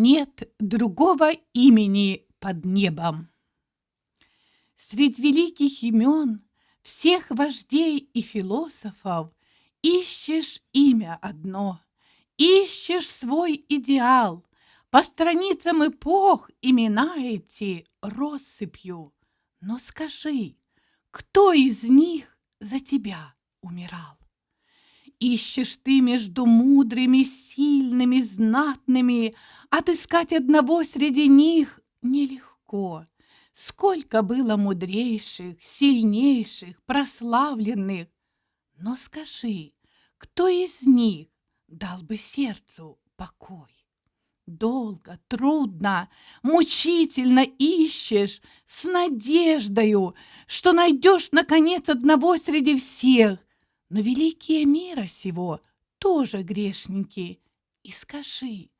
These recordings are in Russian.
Нет другого имени под небом. Средь великих имен всех вождей и философов ищешь имя одно, ищешь свой идеал. По страницам эпох имена эти россыпью. Но скажи, кто из них за тебя умирал? Ищешь ты между мудрыми, сильными, знатными, Отыскать одного среди них нелегко. Сколько было мудрейших, сильнейших, прославленных. Но скажи, кто из них дал бы сердцу покой? Долго, трудно, мучительно ищешь с надеждою, что найдешь, наконец, одного среди всех, но великие мира сего тоже грешники. И скажи,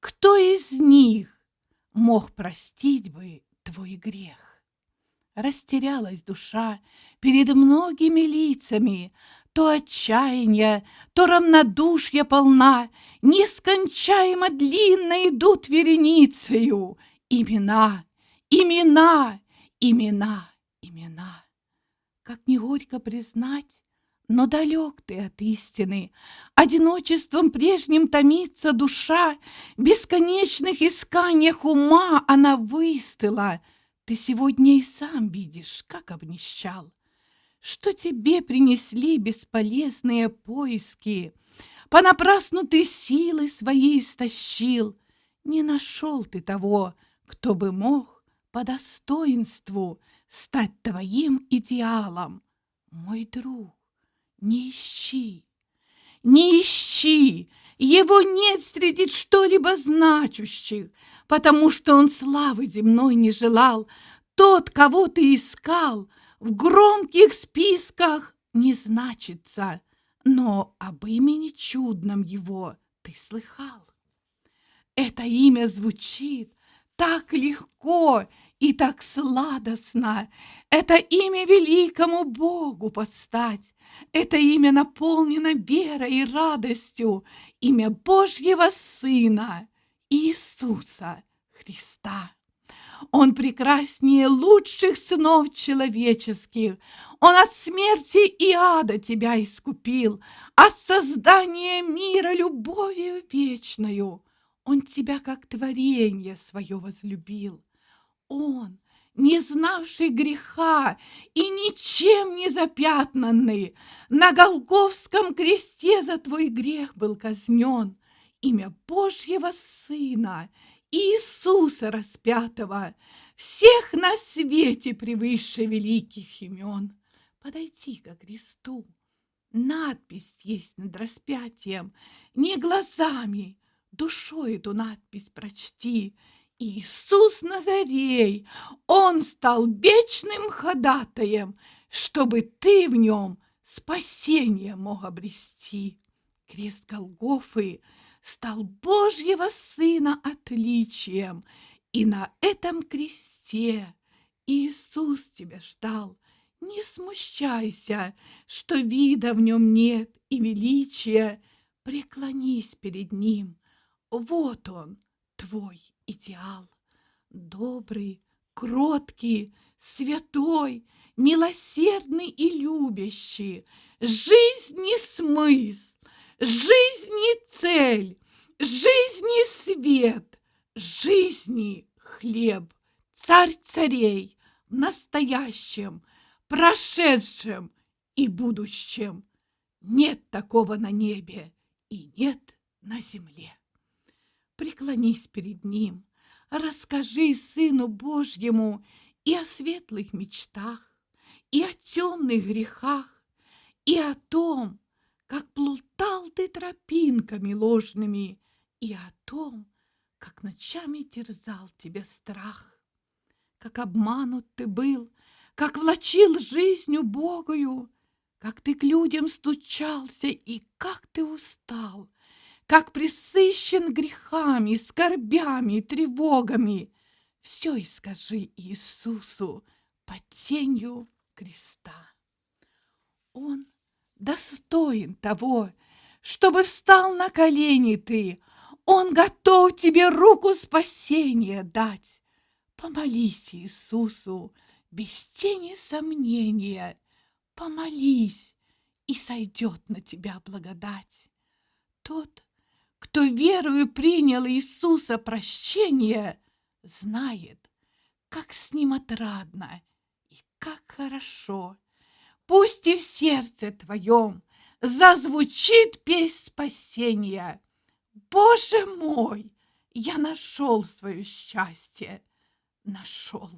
кто из них мог простить бы твой грех? Растерялась душа перед многими лицами, То отчаяние, то равнодушье полна, Нескончаемо длинно идут вереницею Имена, имена, имена, имена. Как не горько признать, но далек ты от истины, Одиночеством прежним томится душа, Бесконечных исканиях ума она выстыла. Ты сегодня и сам видишь, как обнищал. Что тебе принесли бесполезные поиски? Понапрасну ты силы свои истощил. Не нашел ты того, кто бы мог по достоинству Стать твоим идеалом, мой друг не ищи, не ищи, его нет среди что-либо значущих, потому что он славы земной не желал. Тот, кого ты искал, в громких списках не значится, но об имени чудном его ты слыхал. Это имя звучит так легко и так сладостно. Это имя великому Богу подстать. Это имя наполнено верой и радостью. Имя Божьего Сына Иисуса Христа. Он прекраснее лучших сынов человеческих. Он от смерти и ада тебя искупил, от создания мира любовью вечною. Он тебя как творение свое возлюбил. Он, не знавший греха и ничем не запятнанный, на Голговском кресте за твой грех был казнен. Имя Божьего Сына, Иисуса распятого, всех на свете превыше великих имен. Подойти ко кресту. Надпись есть над распятием, не глазами, душой эту надпись прочти — Иисус Назарей, Он стал вечным ходатаем, чтобы ты в нем спасение мог обрести. Крест Голгофы стал Божьего Сына отличием, и на этом кресте Иисус тебя ждал. Не смущайся, что вида в нем нет и величия. Преклонись перед ним. Вот он, твой идеал. Добрый, кроткий, святой, милосердный и любящий. Жизни смысл, жизни цель, жизни свет, жизни хлеб. Царь царей в настоящем, прошедшем и будущем. Нет такого на небе и нет на земле преклонись перед Ним, расскажи Сыну Божьему и о светлых мечтах, и о темных грехах, и о том, как плутал ты тропинками ложными, и о том, как ночами терзал тебя страх, как обманут ты был, как влачил жизнью Богою, как ты к людям стучался и как ты устал, как присыщен грехами, скорбями, тревогами. Все и скажи Иисусу под тенью креста. Он достоин того, чтобы встал на колени ты. Он готов тебе руку спасения дать. Помолись Иисусу без тени сомнения. Помолись, и сойдет на тебя благодать. Тот, кто верою принял Иисуса прощение, знает, как с ним отрадно и как хорошо. Пусть и в сердце твоем зазвучит песнь спасения. Боже мой, я нашел свое счастье, нашел.